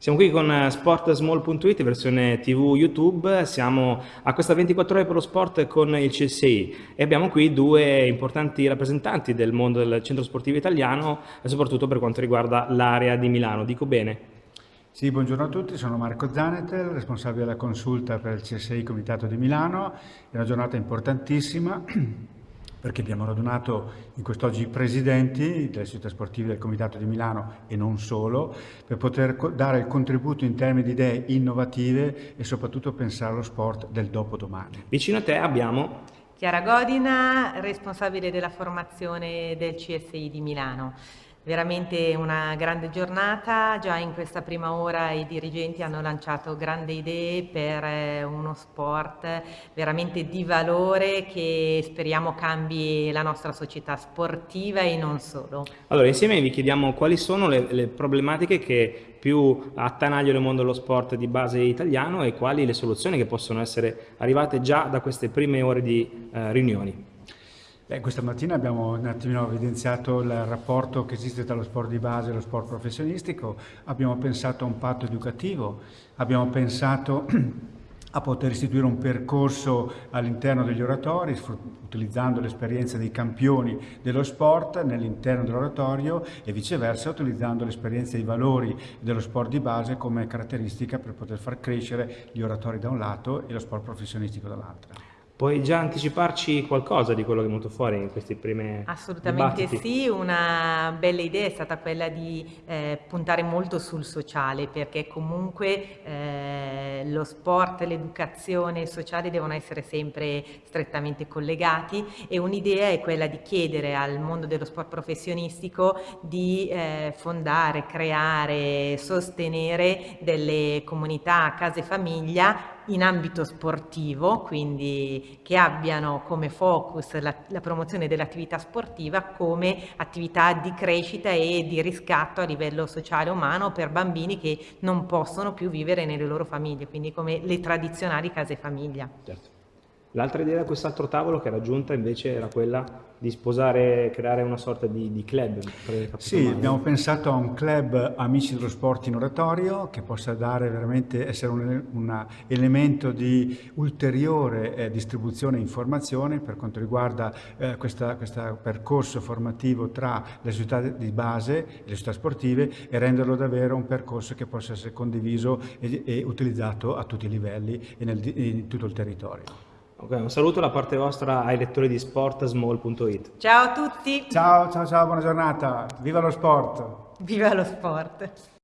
Siamo qui con sportsmall.it, versione TV YouTube, siamo a questa 24 ore per lo sport con il CSI e abbiamo qui due importanti rappresentanti del mondo del centro sportivo italiano soprattutto per quanto riguarda l'area di Milano. Dico bene? Sì, buongiorno a tutti, sono Marco Zanetel, responsabile della consulta per il CSI Comitato di Milano. È una giornata importantissima perché abbiamo radunato in quest'oggi i presidenti delle società sportive del Comitato di Milano e non solo, per poter dare il contributo in termini di idee innovative e soprattutto pensare allo sport del dopodomani. Vicino a te abbiamo Chiara Godina, responsabile della formazione del CSI di Milano. Veramente una grande giornata, già in questa prima ora i dirigenti hanno lanciato grandi idee per eh, uno sport veramente di valore che speriamo cambi la nostra società sportiva e non solo. Allora insieme vi chiediamo quali sono le, le problematiche che più attanagliano il mondo dello sport di base italiano e quali le soluzioni che possono essere arrivate già da queste prime ore di eh, riunioni. Beh, questa mattina abbiamo un attimino evidenziato il rapporto che esiste tra lo sport di base e lo sport professionistico, abbiamo pensato a un patto educativo, abbiamo pensato a poter istituire un percorso all'interno degli oratori, utilizzando l'esperienza dei campioni dello sport nell'interno dell'oratorio e viceversa utilizzando l'esperienza dei valori dello sport di base come caratteristica per poter far crescere gli oratori da un lato e lo sport professionistico dall'altro. Puoi già anticiparci qualcosa di quello che è venuto fuori in questi primi Assolutamente dibattiti? sì, una bella idea è stata quella di eh, puntare molto sul sociale perché comunque eh, lo sport, l'educazione e il sociale devono essere sempre strettamente collegati e un'idea è quella di chiedere al mondo dello sport professionistico di eh, fondare, creare, sostenere delle comunità, case famiglia in ambito sportivo, quindi che abbiano come focus la, la promozione dell'attività sportiva come attività di crescita e di riscatto a livello sociale umano per bambini che non possono più vivere nelle loro famiglie, quindi come le tradizionali case famiglia. Certo. L'altra idea da quest'altro tavolo che era giunta invece era quella di sposare, creare una sorta di, di club. Sì, male. abbiamo pensato a un club Amici dello Sport in Oratorio che possa dare veramente, essere un, un elemento di ulteriore eh, distribuzione e informazione per quanto riguarda eh, questo percorso formativo tra le società di base e le società sportive e renderlo davvero un percorso che possa essere condiviso e, e utilizzato a tutti i livelli e nel, in tutto il territorio. Ok, un saluto da parte vostra ai lettori di sportsmall.it. Ciao a tutti! Ciao, ciao, ciao, buona giornata! Viva lo sport! Viva lo sport!